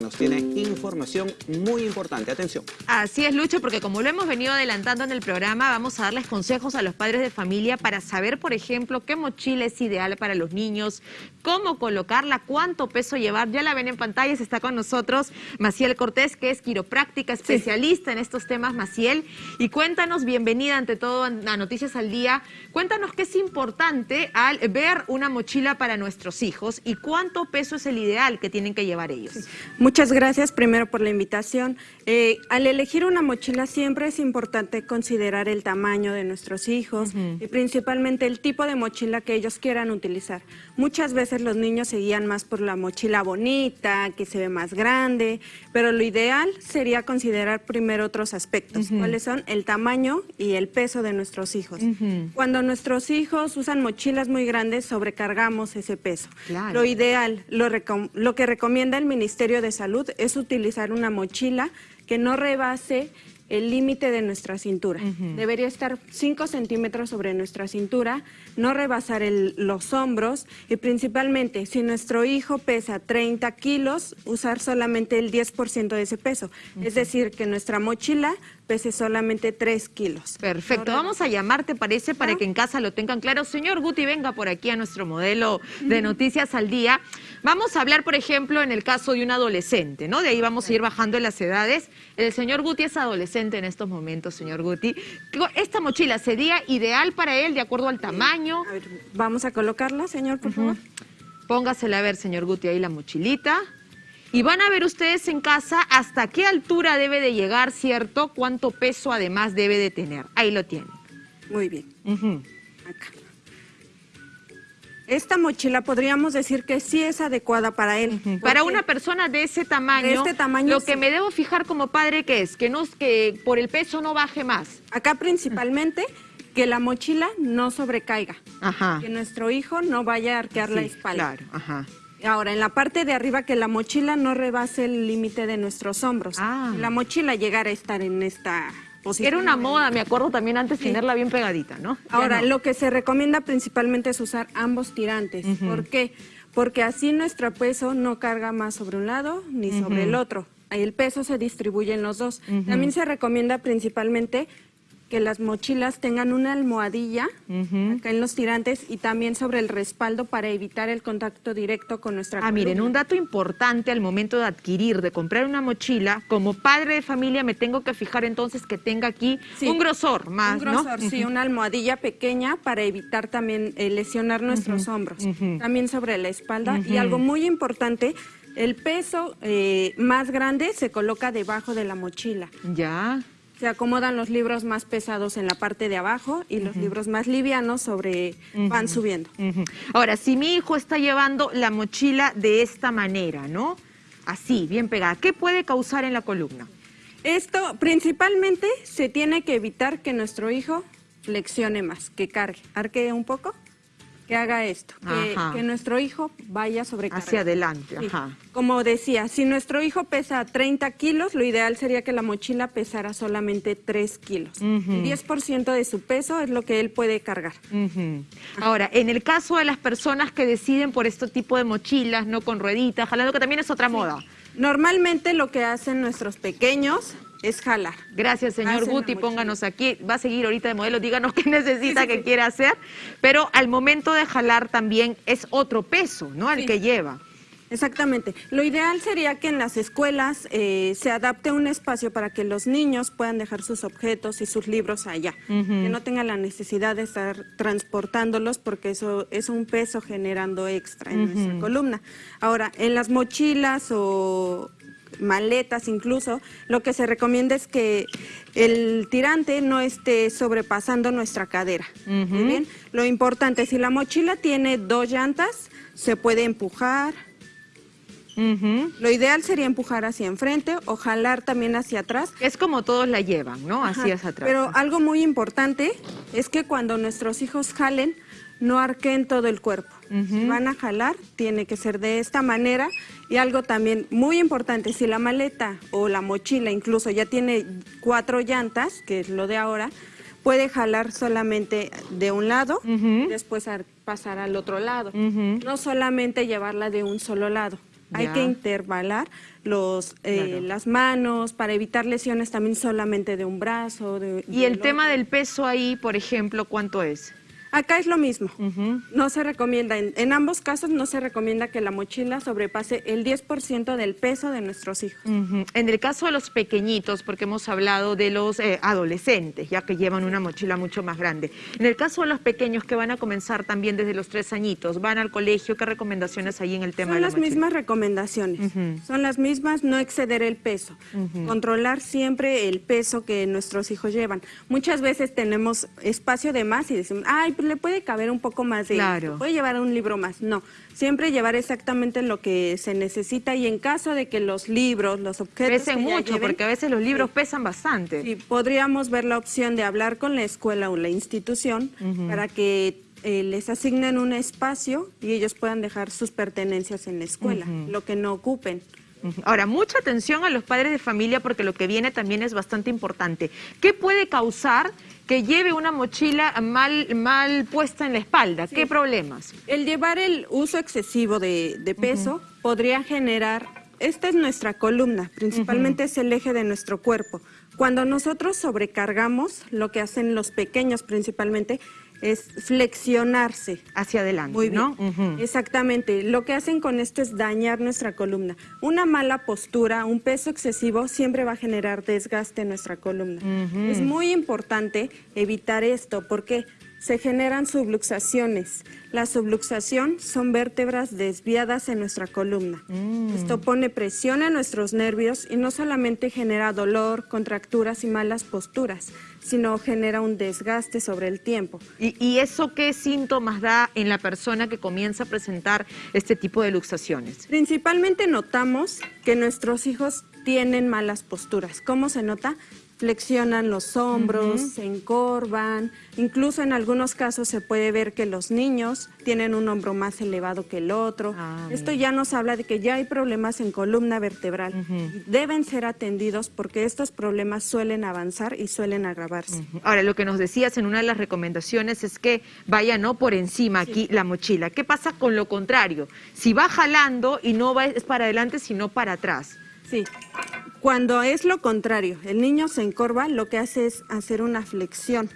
Nos tiene información muy importante. Atención. Así es, Lucho, porque como lo hemos venido adelantando en el programa, vamos a darles consejos a los padres de familia para saber, por ejemplo, qué mochila es ideal para los niños, cómo colocarla, cuánto peso llevar. Ya la ven en pantalla, está con nosotros Maciel Cortés, que es quiropráctica, especialista en estos temas, Maciel. Y cuéntanos, bienvenida ante todo a Noticias al Día, cuéntanos qué es importante al ver una mochila para nuestros hijos y cuánto peso es el ideal que tienen que llevar ellos. Muchas gracias primero por la invitación. Eh, al elegir una mochila siempre es importante considerar el tamaño de nuestros hijos y principalmente el tipo de mochila que ellos quieran utilizar. Muchas veces los niños se guían más por la mochila bonita, que se ve más grande, pero lo ideal sería considerar primero otros aspectos, cuáles son el tamaño y el peso de nuestros hijos. Cuando nuestros hijos usan mochilas muy grandes, sobrecargamos ese peso. Lo ideal, lo, lo que recomienda el Ministerio de Salud es utilizar una mochila que no rebase el límite de nuestra cintura. Debería estar 5 centímetros sobre nuestra cintura, no rebasar los hombros y principalmente si nuestro hijo pesa 30 kilos, usar solamente el 10% de ese peso. Es decir, que nuestra mochila pese solamente 3 kilos. Perfecto, vamos a llamarte, parece, para que en casa lo tengan claro. Señor Guti, venga por aquí a nuestro modelo de Noticias al Día. Vamos a hablar, por ejemplo, en el caso de un adolescente, ¿no? De ahí vamos a ir bajando en las edades. El señor Guti es adolescente en estos momentos, señor Guti. ¿Esta mochila sería ideal para él de acuerdo al tamaño? A ver, vamos a colocarla, señor, por favor. Póngasela a ver, señor Guti, ahí la mochilita. Y van a ver ustedes en casa hasta qué altura debe de llegar, ¿cierto? Cuánto peso además debe de tener. Ahí lo tienen. Muy bien. Acá. Esta mochila podríamos decir que sí es adecuada para él. Para una persona de ese tamaño, este tamaño lo que me debo fijar como padre que es que no que por el peso no baje más. Acá principalmente que la mochila no sobrecaiga. Ajá. Que nuestro hijo no vaya a arquear la espalda. Claro, ajá. Ahora, en la parte de arriba, que la mochila no rebase el límite de nuestros hombros. Ah. La mochila llegara a estar en esta. Era una moda, me acuerdo también antes tenerla bien pegadita, ¿no? Ahora, lo que se recomienda principalmente es usar ambos tirantes. ¿Por qué? Porque así nuestro peso no carga más sobre un lado ni sobre el otro. El peso se distribuye en los dos. También se recomienda principalmente que las mochilas tengan una almohadilla acá en los tirantes y también sobre el respaldo para evitar el contacto directo con nuestra Ah, miren, un dato importante al momento de adquirir, de comprar una mochila, como padre de familia me tengo que fijar entonces que tenga aquí un grosor más, Un grosor, sí, una almohadilla pequeña para evitar también eh, lesionar nuestros hombros. También sobre la espalda. Y algo muy importante, el peso eh, más grande se coloca debajo de la mochila. Ya se acomodan los libros más pesados en la parte de abajo y los libros más livianos sobre van subiendo. Ahora, si mi hijo está llevando la mochila de esta manera, ¿no? Así, bien pegada, ¿qué puede causar en la columna? Esto principalmente se tiene que evitar que nuestro hijo flexione más, que cargue, arquee un poco que haga esto, que, nuestro hijo vaya sobrecargado. Hacia adelante, ajá. Como decía, si nuestro hijo pesa 30 kilos, lo ideal sería que la mochila pesara solamente 3 kilos. 10% de su peso es lo que él puede cargar. Ahora, en el caso de las personas que deciden por este tipo de mochilas, no con rueditas, jalando, que también es otra moda. Normalmente lo que hacen nuestros pequeños es jalar. Gracias, señor Guti, pónganos aquí. Va a seguir ahorita de modelo, díganos qué necesita, qué quiere hacer. Pero al momento de jalar también es otro peso, ¿no? El que lleva. Exactamente. Lo ideal sería que en las escuelas eh, se adapte un espacio para que los niños puedan dejar sus objetos y sus libros allá, que no tengan la necesidad de estar transportándolos porque eso es un peso generando extra en nuestra columna. Ahora, en las mochilas o maletas incluso, lo que se recomienda es que el tirante no esté sobrepasando nuestra cadera. bien? Lo importante, si la mochila tiene dos llantas, se puede empujar. Lo ideal sería empujar hacia enfrente o jalar también hacia atrás. Es como todos la llevan, ¿no? Hacia atrás. Pero algo muy importante es que cuando nuestros hijos jalen, no arquen todo el cuerpo. Si van a jalar, tiene que ser de esta manera. Y algo también muy importante, si la maleta o la mochila incluso ya tiene cuatro llantas, que es lo de ahora, puede jalar solamente de un lado, después pasar al otro lado. No solamente llevarla de un solo lado. Hay que intervalar los, eh, Claro. las manos para evitar lesiones también solamente de un brazo. de- Y el tema del peso ahí, por ejemplo, ¿cuánto es? Acá es lo mismo. No se recomienda, en, en ambos casos no se recomienda que la mochila sobrepase el 10% del peso de nuestros hijos. En el caso de los pequeñitos, porque hemos hablado de los eh, adolescentes, ya que llevan una mochila mucho más grande. En el caso de los pequeños que van a comenzar también desde los tres añitos, van al colegio, ¿qué recomendaciones hay en el tema Son de la las mochila? mismas recomendaciones, son las mismas, no exceder el peso, controlar siempre el peso que nuestros hijos llevan. Muchas veces tenemos espacio de más y decimos, ay, le puede caber un poco más de Claro. puede llevar un libro más. No, siempre llevar exactamente lo que se necesita y en caso de que los libros, los objetos Pesen mucho, lleven, porque a veces los libros pesan bastante. Sí, podríamos ver la opción de hablar con la escuela o la institución para que eh, les asignen un espacio y ellos puedan dejar sus pertenencias en la escuela, lo que no ocupen. Ahora, mucha atención a los padres de familia porque lo que viene también es bastante importante. ¿Qué puede causar que lleve una mochila mal, mal puesta en la espalda? ¿Qué problemas? El llevar el uso excesivo de, de peso podría generar, esta es nuestra columna, principalmente es el eje de nuestro cuerpo. Cuando nosotros sobrecargamos, lo que hacen los pequeños principalmente es flexionarse. Hacia adelante, Muy bien. ¿no? Exactamente. Lo que hacen con esto es dañar nuestra columna. Una mala postura, un peso excesivo siempre va a generar desgaste en nuestra columna. Es muy importante evitar esto porque se generan subluxaciones. La subluxación son vértebras desviadas en nuestra columna. Esto pone presión en nuestros nervios y no solamente genera dolor, contracturas y malas posturas, sino genera un desgaste sobre el tiempo. ¿Y, y eso qué síntomas da en la persona que comienza a presentar este tipo de luxaciones? Principalmente notamos que nuestros hijos tienen malas posturas. ¿Cómo se nota? Flexionan los hombros, se encorvan, incluso en algunos casos se puede ver que los niños tienen un hombro más elevado que el otro. Ah, Esto ya nos habla de que ya hay problemas en columna vertebral. Deben ser atendidos porque estos problemas suelen avanzar y suelen agravarse. Ahora, lo que nos decías en una de las recomendaciones es que vaya no por encima aquí la mochila. ¿Qué pasa con lo contrario? Si va jalando y no va es para adelante, sino para atrás. Sí. Cuando es lo contrario, el niño se encorva, lo que hace es hacer una flexión.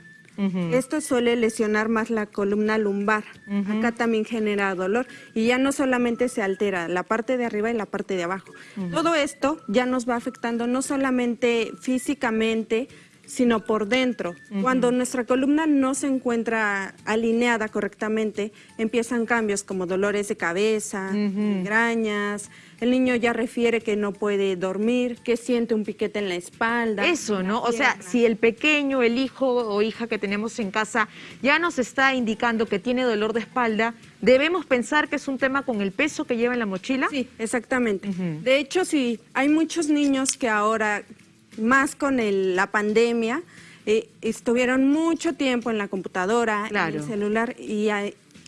Esto suele lesionar más la columna lumbar. Acá también genera dolor y ya no solamente se altera la parte de arriba y la parte de abajo. Todo esto ya nos va afectando no solamente físicamente, sino por dentro. Cuando nuestra columna no se encuentra alineada correctamente, empiezan cambios como dolores de cabeza, migrañas. El niño ya refiere que no puede dormir, que siente un piquete en la espalda. Eso, ¿no? O sea, si el pequeño, el hijo o hija que tenemos en casa ya nos está indicando que tiene dolor de espalda, ¿debemos pensar que es un tema con el peso que lleva en la mochila? Sí, exactamente. De hecho, sí, hay muchos niños que ahora, más con el- la pandemia, eh, estuvieron mucho tiempo en la computadora, Claro. en el celular y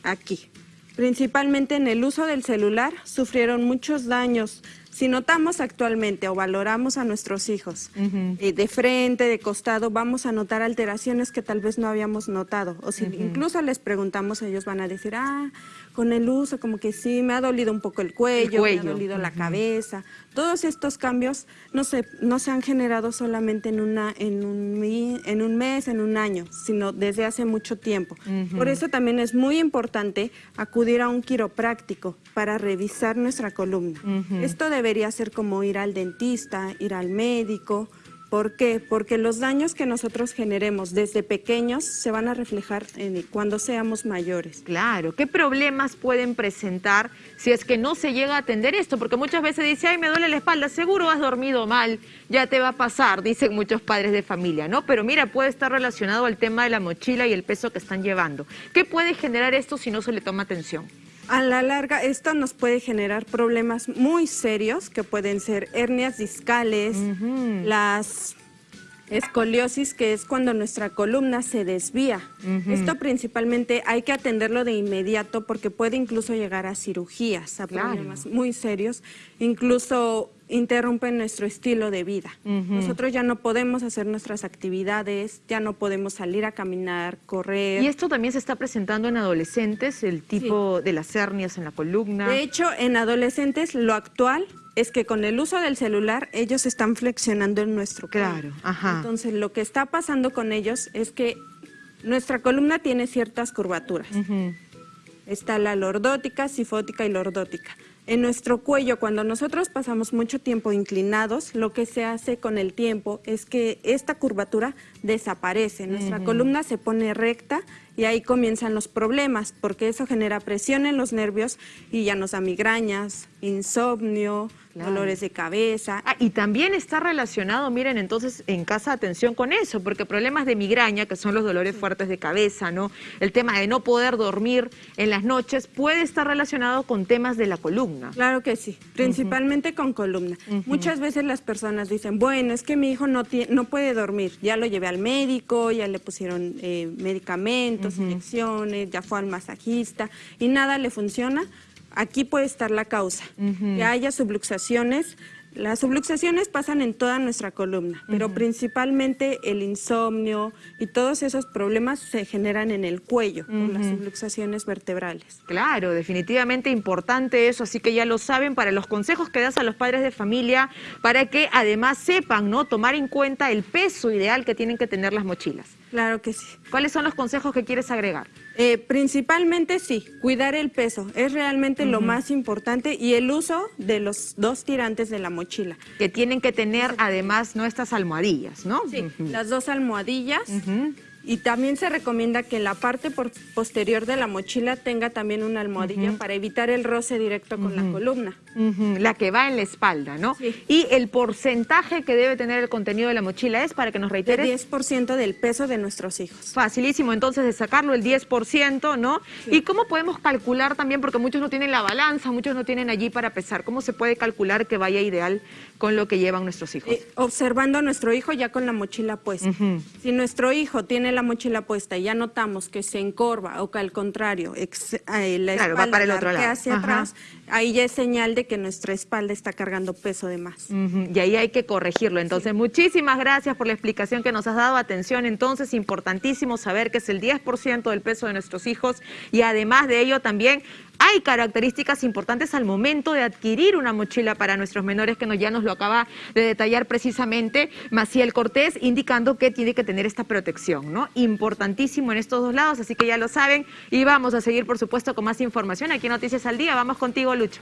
aquí. Principalmente en el uso del celular sufrieron muchos daños. Si notamos actualmente o valoramos a nuestros hijos eh, de frente, de costado, vamos a notar alteraciones que tal vez no habíamos notado. O si incluso les preguntamos, ellos van a decir, ah, con el uso como que sí, me ha dolido un poco el cuello, me cuello, ha dolido la cabeza. Todos estos cambios no se, no se han generado solamente en, una, en, un, en un mes, en un año, sino desde hace mucho tiempo. Por eso también es muy importante acudir a un quiropráctico para revisar nuestra columna. Esto debería ser como ir al dentista, ir al médico. ¿Por qué? Porque los daños que nosotros generemos desde pequeños se van a reflejar en cuando seamos mayores. Claro, ¿qué problemas pueden presentar si es que no se llega a atender esto? Porque muchas veces dice, ay, me duele la espalda, seguro has dormido mal, ya te va a pasar, dicen muchos padres de familia, ¿no? Pero mira, puede estar relacionado al tema de la mochila y el peso que están llevando. ¿Qué puede generar esto si no se le toma atención? A la larga, esto nos puede generar problemas muy serios que pueden ser hernias discales, las escoliosis, que es cuando nuestra columna se desvía. Esto principalmente hay que atenderlo de inmediato porque puede incluso llegar a cirugías, a Claro. problemas muy serios, incluso interrumpen nuestro estilo de vida. Nosotros ya no podemos hacer nuestras actividades, ya no podemos salir a caminar, correr. Y esto también se está presentando en adolescentes, el tipo de las hernias en la columna. De hecho, en adolescentes lo actual es que con el uso del celular ellos están flexionando en nuestro cuello. Claro, ajá. Entonces, lo que está pasando con ellos es que nuestra columna tiene ciertas curvaturas. Está la lordótica, sifótica y lordótica. En nuestro cuello, cuando nosotros pasamos mucho tiempo inclinados, lo que se hace con el tiempo es que esta curvatura desaparece. Nuestra columna se pone recta y ahí comienzan los problemas, porque eso genera presión en los nervios y ya nos da migrañas, insomnio, dolores de cabeza. Ah, y también está relacionado, miren, entonces en casa atención con eso, porque problemas de migraña, que son los dolores fuertes de cabeza, ¿no? El tema de no poder dormir en las noches puede estar relacionado con temas de la columna. Claro que sí, principalmente con columna. Muchas veces las personas dicen, bueno, es que mi hijo no, no puede dormir, ya lo llevé al médico, ya le pusieron eh, medicamentos, inyecciones, ya fue al masajista y nada le funciona Aquí puede estar la causa, que haya subluxaciones. Las subluxaciones pasan en toda nuestra columna, pero principalmente el insomnio y todos esos problemas se generan en el cuello, con las subluxaciones vertebrales. Claro, definitivamente importante eso, así que ya lo saben para los consejos que das a los padres de familia, para que además sepan, ¿no? Tomar en cuenta el peso ideal que tienen que tener las mochilas. Claro que sí. ¿Cuáles son los consejos que quieres agregar? Eh, principalmente sí, cuidar el peso es realmente lo más importante y el uso de los dos tirantes de la mochila. Que tienen que tener además nuestras almohadillas, ¿no? Sí, las dos almohadillas. Y también se recomienda que en la parte posterior de la mochila tenga también una almohadilla para evitar el roce directo con la columna. La que va en la espalda, ¿no? Y el porcentaje que debe tener el contenido de la mochila es, para que nos reiteres... El 10% del peso de nuestros hijos. Facilísimo, entonces, de sacarlo el 10%, ¿no? ¿Y cómo podemos calcular también? Porque muchos no tienen la balanza, muchos no tienen allí para pesar. ¿Cómo se puede calcular que vaya ideal con lo que llevan nuestros hijos? Eh, observando a nuestro hijo ya con la mochila puesta. Si nuestro hijo tiene la mochila puesta y ya notamos que se encorva o que al contrario eh, la espalda para el otro lado. hacia atrás, ahí ya es señal de que nuestra espalda está cargando peso de más. Y ahí hay que corregirlo. Entonces, muchísimas gracias por la explicación que nos has dado. Atención, entonces, importantísimo saber que es el 10% del peso de nuestros hijos y además de ello también hay características importantes al momento de adquirir una mochila para nuestros menores, que ya nos lo acaba de detallar precisamente Maciel Cortés, indicando que tiene que tener esta protección, ¿no? Importantísimo en estos dos lados, así que ya lo saben. Y vamos a seguir, por supuesto, con más información aquí en Noticias al Día. Vamos contigo, Lucho.